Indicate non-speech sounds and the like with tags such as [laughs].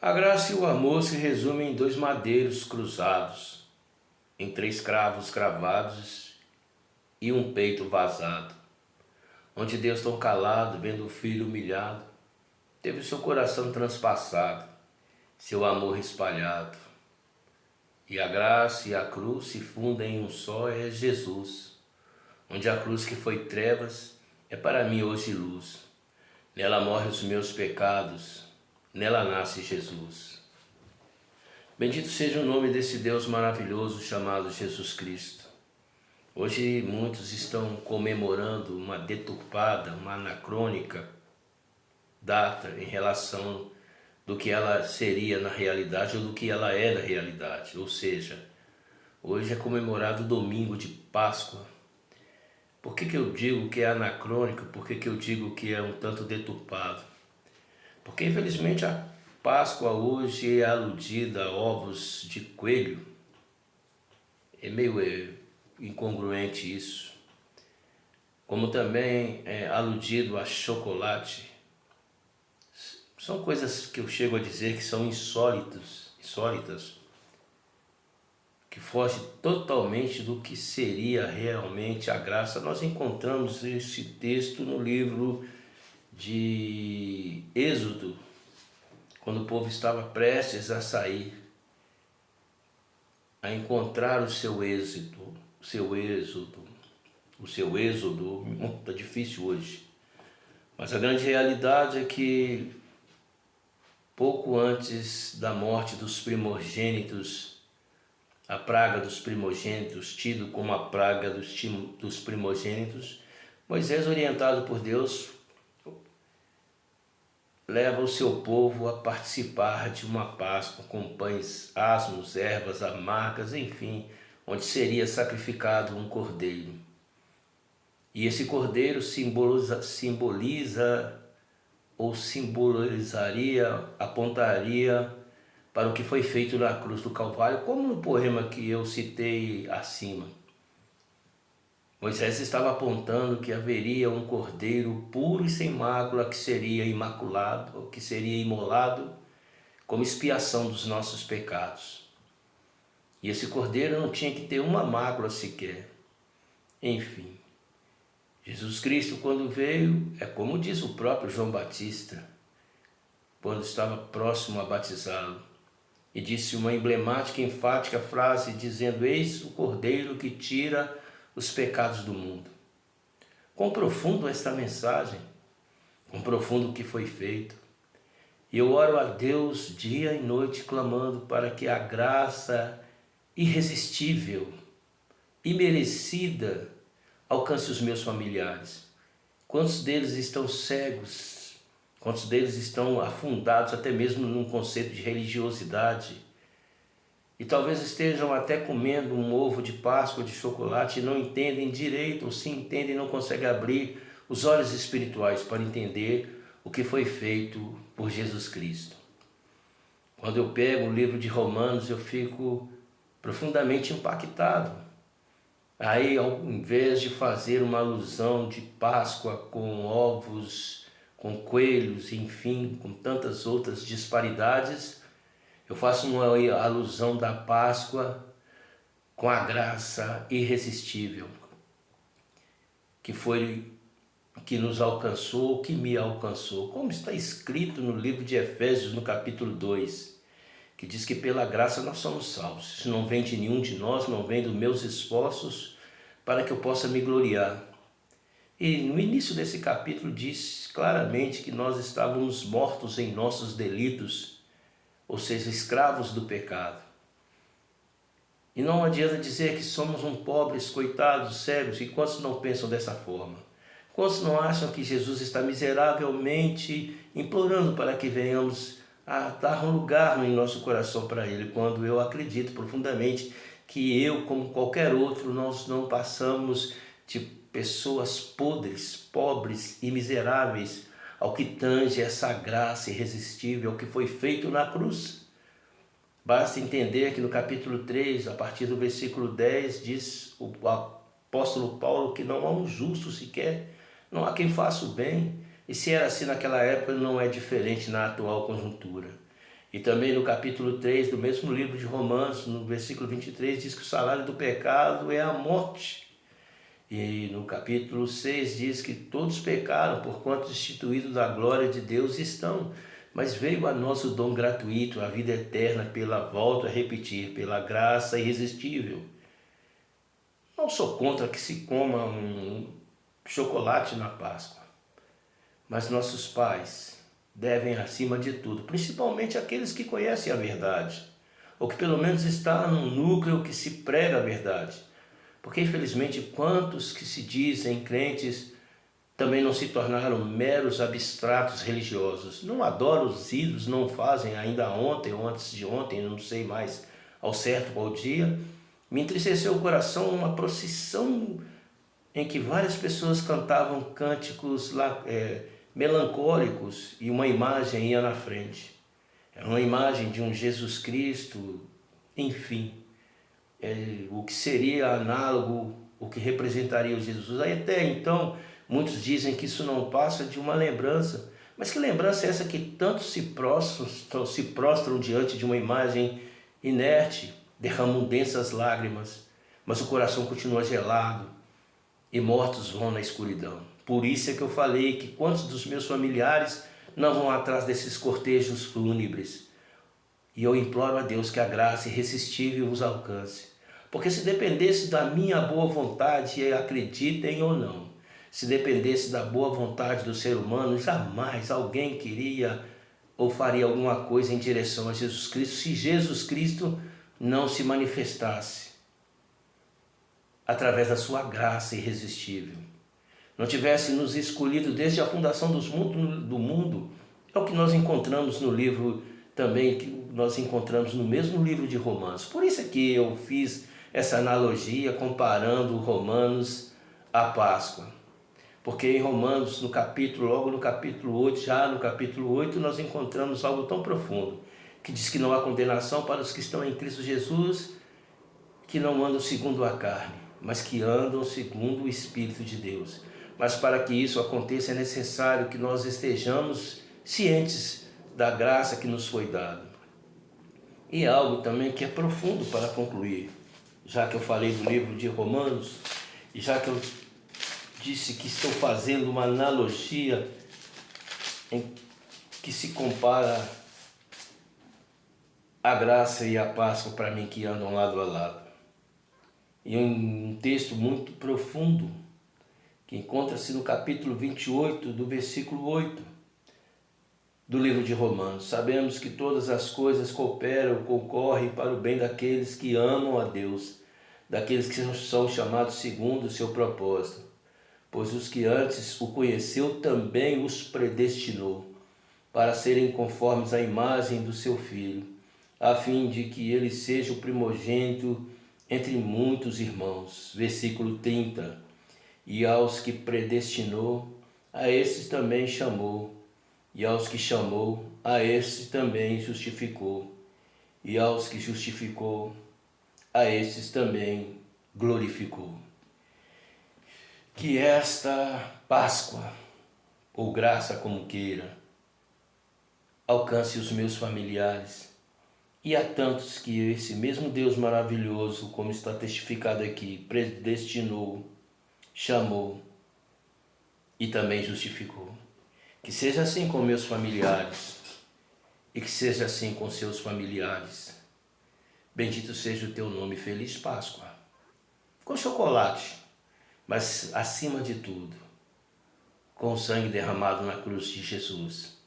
A graça e o amor se resumem em dois madeiros cruzados, em três cravos cravados e um peito vazado, onde Deus tão calado, vendo o filho humilhado, teve seu coração transpassado, seu amor espalhado. E a graça e a cruz se fundem em um só, é Jesus, onde a cruz que foi trevas é para mim hoje luz. Nela morrem os meus pecados, Nela nasce Jesus. Bendito seja o nome desse Deus maravilhoso chamado Jesus Cristo. Hoje muitos estão comemorando uma deturpada, uma anacrônica data em relação do que ela seria na realidade ou do que ela é na realidade. Ou seja, hoje é comemorado o domingo de Páscoa. Por que, que eu digo que é anacrônico? Por que, que eu digo que é um tanto deturpado? Porque infelizmente a Páscoa hoje é aludida a ovos de coelho. É meio é, incongruente isso. Como também é aludido a chocolate. São coisas que eu chego a dizer que são insólitas, insólitas que foge totalmente do que seria realmente a graça. Nós encontramos esse texto no livro de Êxodo, quando o povo estava prestes a sair, a encontrar o seu êxito, o seu êxodo, o seu êxodo, está [laughs] difícil hoje. Mas a grande realidade é que pouco antes da morte dos primogênitos, a praga dos primogênitos, tido como a praga dos, dos primogênitos, Moisés, orientado por Deus, leva o seu povo a participar de uma Páscoa com pães asmos, ervas amargas, enfim, onde seria sacrificado um cordeiro. E esse cordeiro simboliza, simboliza ou simbolizaria, apontaria para o que foi feito na cruz do Calvário, como no poema que eu citei acima. Moisés estava apontando que haveria um cordeiro puro e sem mácula que seria imaculado, que seria imolado como expiação dos nossos pecados. E esse cordeiro não tinha que ter uma mácula sequer. Enfim, Jesus Cristo quando veio, é como diz o próprio João Batista, quando estava próximo a batizá-lo, e disse uma emblemática enfática frase dizendo, eis o cordeiro que tira os pecados do mundo. Quão profundo esta mensagem, quão profundo o que foi feito. E eu oro a Deus dia e noite clamando para que a graça irresistível, imerecida, alcance os meus familiares. Quantos deles estão cegos? Quantos deles estão afundados até mesmo num conceito de religiosidade? E talvez estejam até comendo um ovo de Páscoa de chocolate e não entendem direito, ou se entendem não conseguem abrir os olhos espirituais para entender o que foi feito por Jesus Cristo. Quando eu pego o livro de Romanos, eu fico profundamente impactado. Aí, ao invés de fazer uma alusão de Páscoa com ovos, com coelhos, enfim, com tantas outras disparidades, eu faço uma alusão da Páscoa com a graça irresistível que foi que nos alcançou, que me alcançou, como está escrito no livro de Efésios, no capítulo 2, que diz que pela graça nós somos salvos. Isso não vem de nenhum de nós, não vem dos meus esforços para que eu possa me gloriar. E no início desse capítulo diz claramente que nós estávamos mortos em nossos delitos ou seja, escravos do pecado. E não adianta dizer que somos um pobres, coitados, cegos, e quantos não pensam dessa forma? Quantos não acham que Jesus está miseravelmente implorando para que venhamos a dar um lugar em nosso coração para Ele, quando eu acredito profundamente que eu, como qualquer outro, nós não passamos de pessoas podres, pobres e miseráveis, ao que tange essa graça irresistível que foi feito na cruz. Basta entender que no capítulo 3, a partir do versículo 10, diz o apóstolo Paulo que não há um justo sequer, não há quem faça o bem. E se era assim naquela época, não é diferente na atual conjuntura. E também no capítulo 3 do mesmo livro de Romanos, no versículo 23, diz que o salário do pecado é a morte. E no capítulo 6 diz que todos pecaram, por quanto destituídos da glória de Deus estão. Mas veio a nós o dom gratuito, a vida eterna, pela volta a repetir, pela graça irresistível. Não sou contra que se coma um chocolate na Páscoa, mas nossos pais devem, acima de tudo, principalmente aqueles que conhecem a verdade, ou que pelo menos está num núcleo que se prega a verdade. Porque, infelizmente, quantos que se dizem crentes também não se tornaram meros abstratos religiosos. Não adoram os ídolos, não fazem ainda ontem ou antes de ontem, não sei mais ao certo qual dia. Me entristeceu o coração uma procissão em que várias pessoas cantavam cânticos é, melancólicos e uma imagem ia na frente. Era uma imagem de um Jesus Cristo, enfim, é, o que seria análogo, o que representaria o Jesus. Aí até então, muitos dizem que isso não passa de uma lembrança. Mas que lembrança é essa que tanto se prostram, se prostram diante de uma imagem inerte, derramam densas lágrimas, mas o coração continua gelado e mortos vão na escuridão. Por isso é que eu falei que quantos dos meus familiares não vão atrás desses cortejos fúnebres. E eu imploro a Deus que a graça irresistível os alcance. Porque se dependesse da minha boa vontade, acreditem ou não, se dependesse da boa vontade do ser humano, jamais alguém queria ou faria alguma coisa em direção a Jesus Cristo se Jesus Cristo não se manifestasse através da sua graça irresistível não tivesse nos escolhido desde a fundação dos mundo, do mundo, é o que nós encontramos no livro também, que nós encontramos no mesmo livro de Romanos. Por isso é que eu fiz essa analogia comparando Romanos à Páscoa. Porque em Romanos, no capítulo, logo no capítulo 8, já no capítulo 8, nós encontramos algo tão profundo, que diz que não há condenação para os que estão em Cristo Jesus, que não andam segundo a carne, mas que andam segundo o Espírito de Deus. Mas para que isso aconteça é necessário que nós estejamos cientes da graça que nos foi dada. E algo também que é profundo para concluir, já que eu falei do livro de Romanos, e já que eu disse que estou fazendo uma analogia que se compara a graça e a Páscoa para mim que andam lado a lado. E um texto muito profundo que encontra-se no capítulo 28, do versículo 8 do livro de Romanos. Sabemos que todas as coisas cooperam, concorrem para o bem daqueles que amam a Deus, daqueles que são chamados segundo o seu propósito. Pois os que antes o conheceu também os predestinou, para serem conformes à imagem do seu Filho, a fim de que ele seja o primogênito entre muitos irmãos. Versículo 30 e aos que predestinou, a esses também chamou, e aos que chamou, a esses também justificou, e aos que justificou, a esses também glorificou. Que esta Páscoa, ou graça como queira, alcance os meus familiares, e a tantos que esse mesmo Deus maravilhoso, como está testificado aqui, predestinou, chamou e também justificou. Que seja assim com meus familiares e que seja assim com seus familiares. Bendito seja o teu nome, feliz Páscoa. Com chocolate, mas acima de tudo, com o sangue derramado na cruz de Jesus